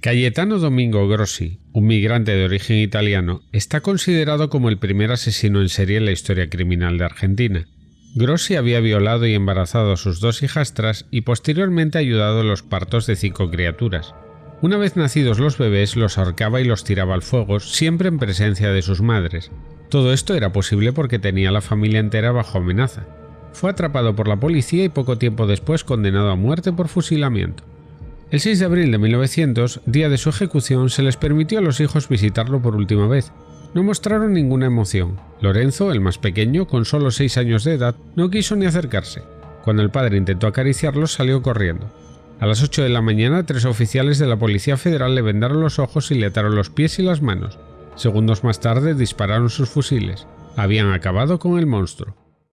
Cayetano Domingo Grossi, un migrante de origen italiano, está considerado como el primer asesino en serie en la historia criminal de Argentina. Grossi había violado y embarazado a sus dos hijastras y posteriormente ayudado en los partos de cinco criaturas. Una vez nacidos los bebés, los ahorcaba y los tiraba al fuego, siempre en presencia de sus madres. Todo esto era posible porque tenía a la familia entera bajo amenaza. Fue atrapado por la policía y poco tiempo después condenado a muerte por fusilamiento. El 6 de abril de 1900, día de su ejecución, se les permitió a los hijos visitarlo por última vez. No mostraron ninguna emoción. Lorenzo, el más pequeño, con solo 6 años de edad, no quiso ni acercarse. Cuando el padre intentó acariciarlos, salió corriendo. A las 8 de la mañana, tres oficiales de la Policía Federal le vendaron los ojos y le ataron los pies y las manos. Segundos más tarde dispararon sus fusiles. Habían acabado con el monstruo.